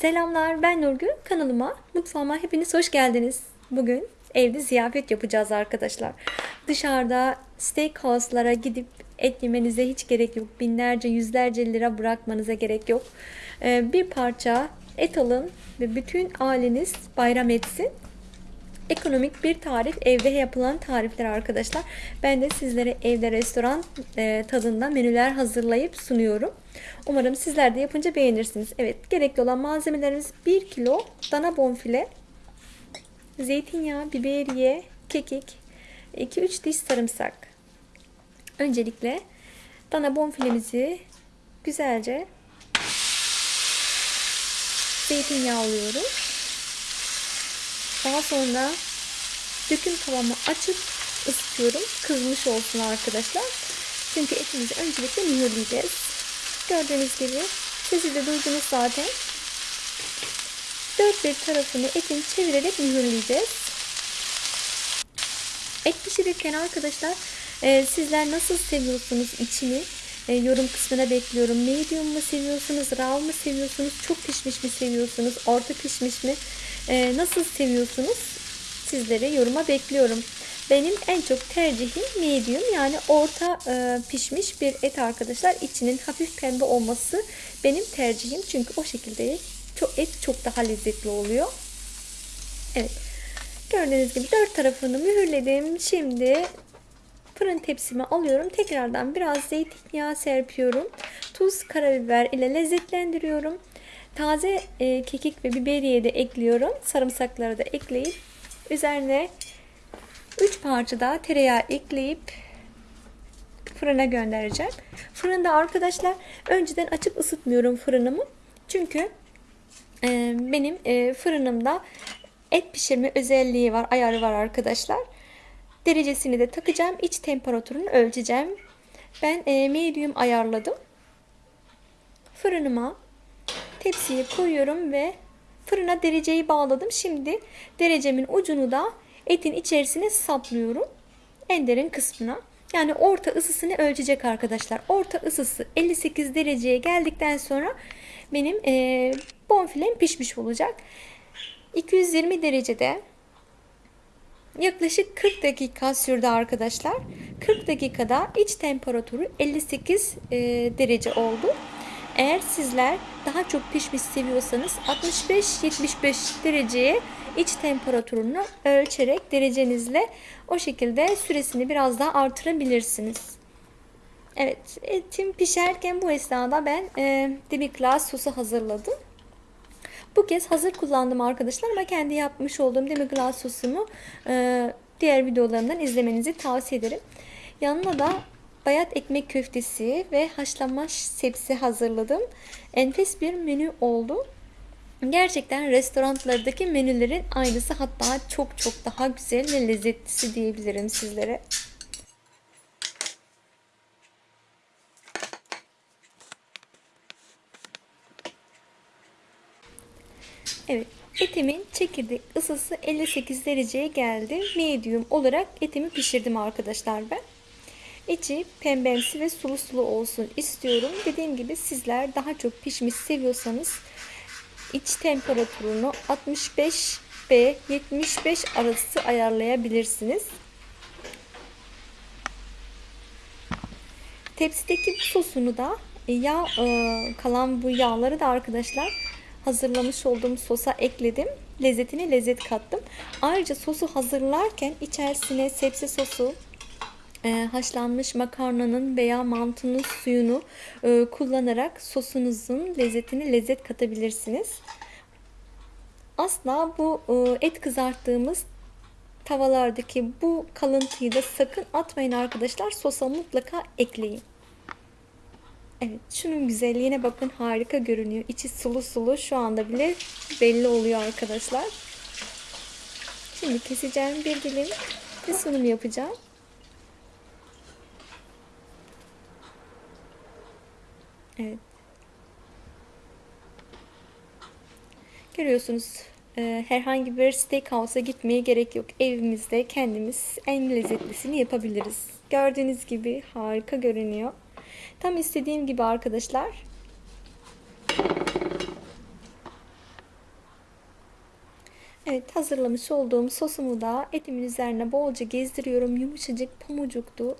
Selamlar ben Nurgül. Kanalıma, mutfağıma hepiniz hoş geldiniz. Bugün evde ziyafet yapacağız arkadaşlar. Dışarıda steakhouse'lara gidip et yemenize hiç gerek yok. Binlerce, yüzlerce lira bırakmanıza gerek yok. Ee, bir parça et alın ve bütün aileniz bayram etsin. Ekonomik bir tarif, evde yapılan tarifler arkadaşlar. Ben de sizlere evde restoran e, tadında menüler hazırlayıp sunuyorum. Umarım sizler de yapınca beğenirsiniz. Evet, gerekli olan malzemelerimiz 1 kilo dana bonfile, zeytinyağı, biberiye, kekik, 2-3 diş sarımsak. Öncelikle dana bonfilemizi güzelce zeytinyağı alıyorum. Daha sonra döküm tavamı açıp ısıtıyorum. Kızmış olsun arkadaşlar. Çünkü etimizi öncelikle mühürleyeceğiz. Gördüğünüz gibi sesi de duydunuz zaten. Dört bir tarafını etin çevirerek mühürleyeceğiz. Et pişirirken arkadaşlar e, sizler nasıl seviyorsunuz içini e, yorum kısmına bekliyorum. Medium mu seviyorsunuz, raw mı seviyorsunuz, çok pişmiş mi seviyorsunuz, orta pişmiş mi, e, nasıl seviyorsunuz? Sizleri yoruma bekliyorum. Benim en çok tercihim medium yani orta e, pişmiş bir et arkadaşlar. İçinin hafif pembe olması benim tercihim. Çünkü o şekilde çok et çok daha lezzetli oluyor. Evet. Gördüğünüz gibi dört tarafını mühürledim. Şimdi fırın tepsime alıyorum. Tekrardan biraz zeytinyağı serpiyorum. Tuz, karabiber ile lezzetlendiriyorum. Taze e, kekik ve biberiye de ekliyorum. Sarımsakları da ekleyip üzerine 3 parça daha tereyağı ekleyip fırına göndereceğim. Fırında arkadaşlar önceden açıp ısıtmıyorum fırınımı. Çünkü e, benim e, fırınımda et pişirme özelliği var, ayarı var arkadaşlar. Derecesini de takacağım. İç temperatürünü ölçeceğim. Ben e, medium ayarladım. Fırınıma tepsiye koyuyorum ve fırına dereceyi bağladım. Şimdi derecemin ucunu da etin içerisine saplıyorum. En derin kısmına. Yani orta ısısını ölçecek arkadaşlar. Orta ısısı 58 dereceye geldikten sonra benim e, bonfilem pişmiş olacak. 220 derecede yaklaşık 40 dakika sürdü arkadaşlar. 40 dakikada iç temperatürü 58 e, derece oldu. Eğer sizler daha çok pişmiş seviyorsanız 65-75 dereceye iç temperatürünü ölçerek derecenizle o şekilde süresini biraz daha artırabilirsiniz. Evet etim pişerken bu esnada ben e, demi-glace sosu hazırladım. Bu kez hazır kullandım arkadaşlar ama kendi yapmış olduğum demi-glace sosumu e, diğer videolarımdan izlemenizi tavsiye ederim. Yanına da bayat ekmek köftesi ve haşlanmış sebze hazırladım. Enfes bir menü oldu. Gerçekten restoranlardaki menülerin aynısı hatta çok çok daha güzel ve lezzetlisi diyebilirim sizlere. Evet, etimin çekirdek ısısı 58 dereceye geldi. Medium olarak etimi pişirdim arkadaşlar ben. İçi pembemsi ve sulu sulu olsun istiyorum. Dediğim gibi sizler daha çok pişmiş seviyorsanız iç temperatürünü 65 ve 75 arası ayarlayabilirsiniz. Tepsideki sosunu da yağ kalan bu yağları da arkadaşlar hazırlamış olduğum sosa ekledim. Lezzetine lezzet kattım. Ayrıca sosu hazırlarken içerisine sebze sosu, e, haşlanmış makarnanın veya mantının suyunu e, kullanarak sosunuzun lezzetine lezzet katabilirsiniz. Asla bu e, et kızarttığımız tavalardaki bu kalıntıyı da sakın atmayın arkadaşlar. Sosa mutlaka ekleyin. Evet şunun güzelliğine bakın harika görünüyor. İçi sulu sulu şu anda bile belli oluyor arkadaşlar. Şimdi keseceğim bir dilim ve sunum yapacağım. Evet. Görüyorsunuz e, herhangi bir steakhouse'a gitmeye gerek yok. Evimizde kendimiz en lezzetlisini yapabiliriz. Gördüğünüz gibi harika görünüyor. Tam istediğim gibi arkadaşlar. Evet hazırlamış olduğum sosumu da etimin üzerine bolca gezdiriyorum. Yumuşacık pamucuktu.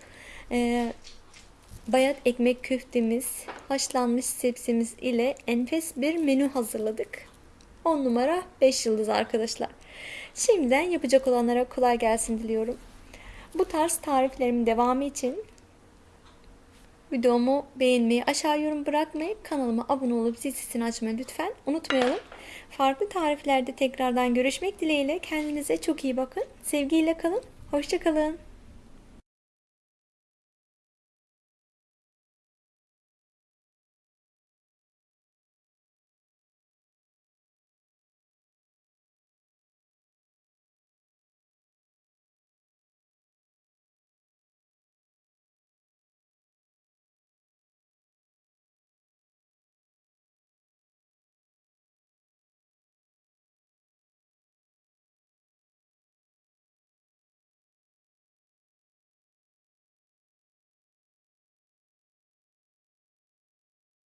Ee, bayat ekmek köftemiz, haşlanmış sebzemiz ile enfes bir menü hazırladık. 10 numara 5 yıldız arkadaşlar. Şimdiden yapacak olanlara kolay gelsin diliyorum. Bu tarz tariflerimin devamı için videomu beğenmeyi, aşağı yorum bırakmayı, kanalıma abone olup zil sesini açmayı lütfen unutmayalım. Farklı tariflerde tekrardan görüşmek dileğiyle kendinize çok iyi bakın. Sevgiyle kalın. Hoşçakalın.